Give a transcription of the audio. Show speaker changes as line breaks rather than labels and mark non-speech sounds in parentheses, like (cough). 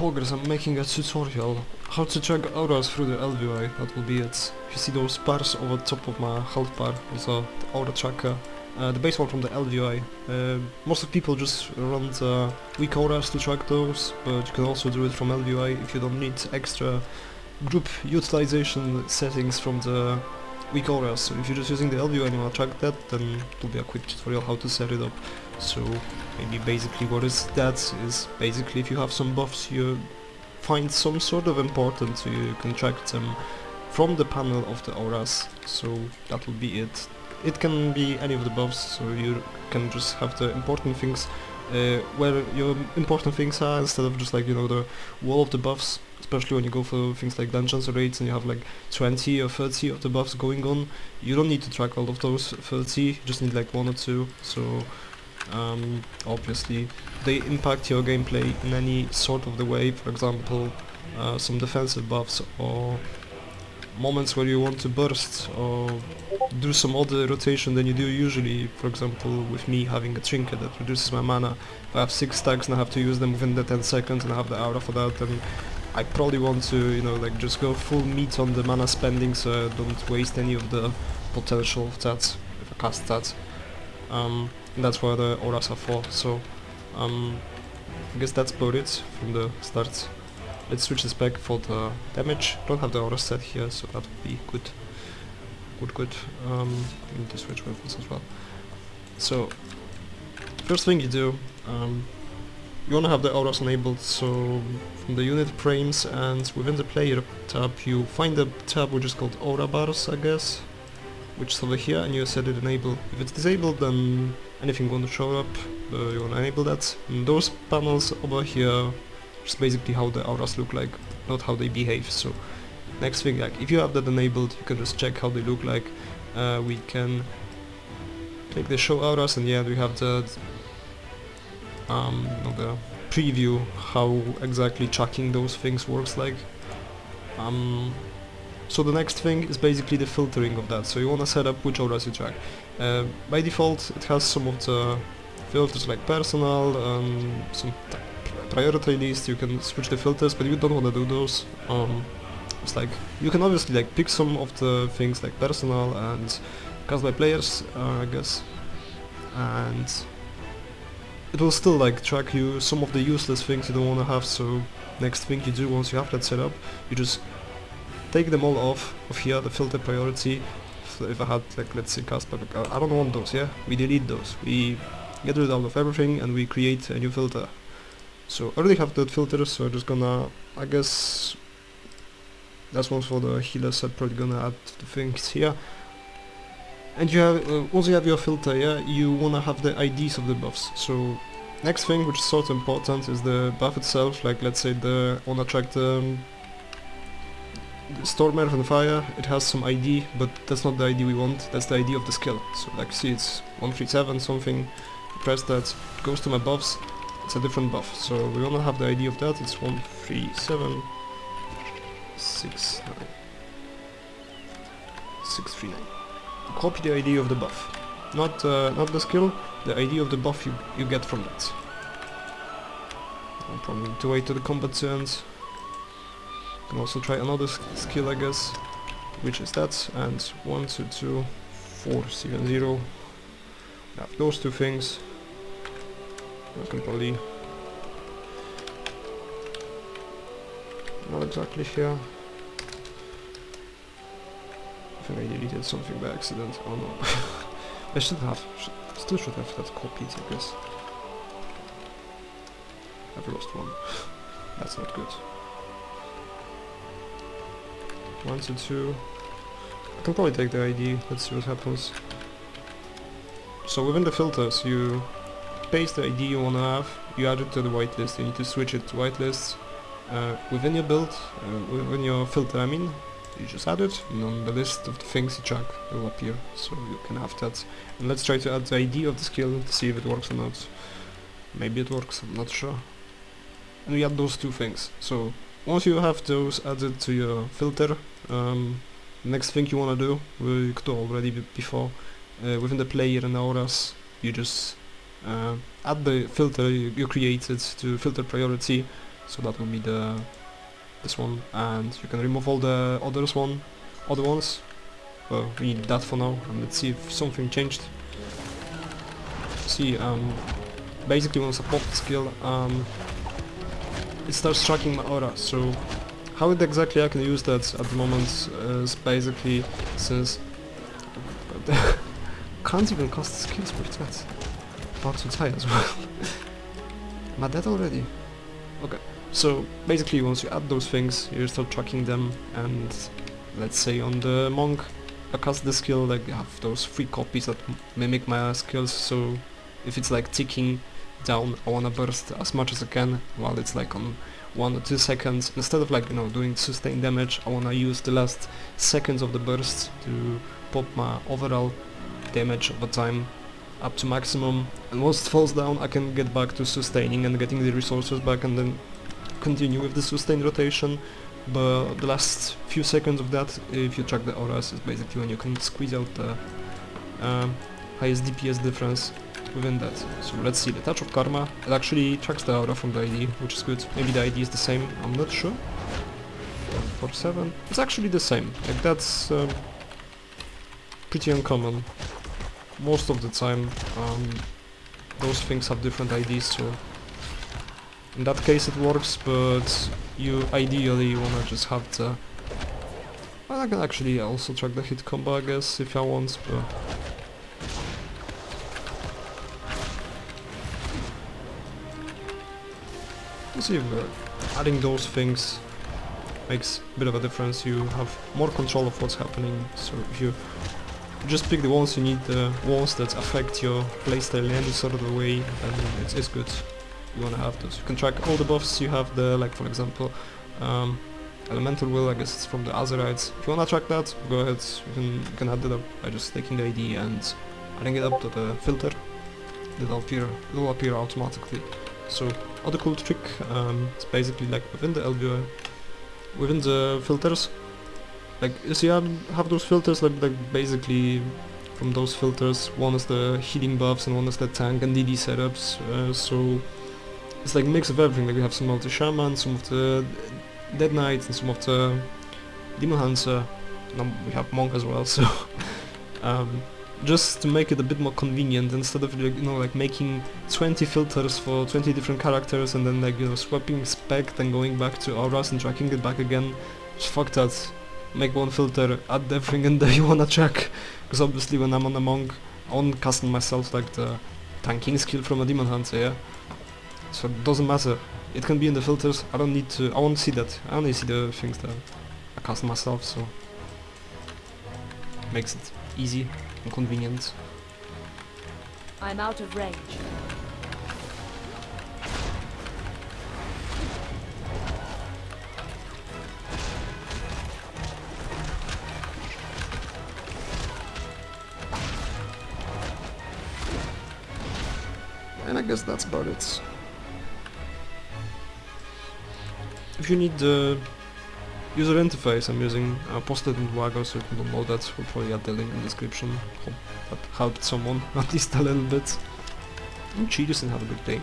progress, I'm making a tutorial how to check auras through the ElvUI, that will be it. You see those bars over top of my health bar, also the aura tracker, uh, the base one from the ElvUI. Uh, most of people just run the WeakAuras to track those, but you can also do it from ElvUI if you don't need extra group utilization settings from the WeakAuras. So if you're just using the ElvUI and you want to track that, then it will be a quick tutorial how to set it up. So maybe basically what is that is basically if you have some buffs you find some sort of important so you can track them from the panel of the auras. So that will be it. It can be any of the buffs, so you can just have the important things uh, where your important things are instead of just like you know the wall of the buffs especially when you go for things like dungeons or raids and you have like 20 or 30 of the buffs going on you don't need to track all of those 30 you just need like one or two so um, obviously they impact your gameplay in any sort of the way for example uh, some defensive buffs or moments where you want to burst or do some other rotation than you do usually. For example with me having a trinket that reduces my mana if I have 6 stacks and I have to use them within the 10 seconds and I have the aura for that then I probably want to you know like just go full meat on the mana spending so I don't waste any of the potential of that if I cast that um, and that's what the auras are for so um, I guess that's about it from the start Let's switch this back for the damage. Don't have the aura set here, so that would be good. Good, good. Um, need to switch weapons as well. So, first thing you do, um, you want to have the auras enabled, so from the unit frames and within the player tab you find the tab which is called aura bars, I guess, which is over here, and you set it enable. If it's disabled, then anything to show up, uh, you want to enable that. And those panels over here just basically how the auras look like, not how they behave. So next thing, like if you have that enabled, you can just check how they look like. Uh, we can take the show auras and yeah, we have the um, the preview how exactly tracking those things works like. Um, so the next thing is basically the filtering of that. So you want to set up which auras you track. Uh, by default, it has some of the filters like personal, um, some priority list, you can switch the filters, but you don't want to do those. Um, it's like, you can obviously like pick some of the things like personal and cast by players, uh, I guess, and it will still like track you some of the useless things you don't want to have, so next thing you do once you have that set up, you just take them all off of here, the filter priority, if I had like let's say cast by, I don't want those, yeah, we delete those, we get rid of everything and we create a new filter so I already have that filter, so I'm just gonna, I guess, that's one for the healers, I'm probably gonna add the things here. And you have, uh, once you have your filter, yeah, you wanna have the IDs of the buffs. So next thing, which is sort of important, is the buff itself, like let's say the, the, the Storm Earth and Fire, it has some ID, but that's not the ID we want, that's the ID of the skill. So like see it's 137 something, press that, it goes to my buffs, it's a different buff. So we want to have the ID of that. It's one three seven six nine six three nine. Copy the ID of the buff, not uh, not the skill. The ID of the buff you you get from that. No problem. To wait till the combat ends. Can also try another skill, I guess, which is that. And one two two four seven zero. Have those two things. I can probably not exactly here. I think I deleted something by accident. Oh no. (laughs) I should have, still should have that copied, I guess. I've lost one. (laughs) That's not good. One to two. I can probably take the ID, let's see what happens. So within the filters you paste the ID you want to have, you add it to the whitelist, you need to switch it to whitelist. Uh, within your build, uh, within your filter I mean, you just add it, and on the list of the things you track will appear, so you can have that. And let's try to add the ID of the skill to see if it works or not. Maybe it works, I'm not sure. And we add those two things. So once you have those added to your filter, um, next thing you want to do, we could already before, uh, within the player and the auras, you just uh, add the filter you, you created to filter priority so that will be the this one, and you can remove all the others one, other ones. Well, we need that for now, and let's see if something changed. See, um, basically once I pop the skill, um, it starts tracking my aura, so how exactly I can use that at the moment uh, is basically since (laughs) can't even cast skills with that. About to die as well. Am I dead already? Okay. So basically once you add those things you start tracking them and let's say on the monk I cast the skill like I have those three copies that mimic my skills so if it's like ticking down I wanna burst as much as I can while it's like on one or two seconds. Instead of like you know doing sustained damage I wanna use the last seconds of the burst to pop my overall damage over time up to maximum. And once it falls down I can get back to sustaining and getting the resources back and then continue with the sustained rotation. But the last few seconds of that if you track the auras is basically when you can squeeze out the um, highest DPS difference within that. So let's see, the Touch of Karma, it actually tracks the aura from the ID, which is good. Maybe the ID is the same, I'm not sure. 147, it's actually the same, like that's um, pretty uncommon. Most of the time um, those things have different IDs, so in that case it works, but you ideally wanna just have the... Well, I can actually also track the hit combo, I guess, if I want, but... You see, uh, adding those things makes a bit of a difference. You have more control of what's happening. So if you just pick the ones you need, the ones that affect your playstyle in any sort of a way, then it's, it's good. You wanna have those. You can track all the buffs you have there, like for example, um, Elemental Whirl, I guess it's from the Azerites. If you wanna track that, go ahead, you can, you can add it up by just taking the ID and adding it up to the filter. It'll appear, it'll appear automatically. So other cool trick um, is basically like within the ElvUI, within the filters, like you see I have those filters like, like basically from those filters one is the healing buffs and one is the tank and DD setups uh, so it's like a mix of everything. Like we have some of the shaman, some of the dead knights and some of the demon hunter and we have monk as well (laughs) so um, just to make it a bit more convenient instead of you know like making 20 filters for 20 different characters and then like you know swapping spec then going back to auras and tracking it back again just fuck that make one filter add everything in there you wanna check because obviously when I'm on a monk I won't myself like the tanking skill from a demon hunter yeah? So it doesn't matter. It can be in the filters. I don't need to I won't see that. I only see the things that I custom myself so makes it easy and
I'm out of range.
And I guess that's about it. If you need the user interface I'm using, I posted in Wago so you can download that. We'll probably add the link in the description. Hope that helped someone (laughs) at least a little bit. And cheers and have a good day.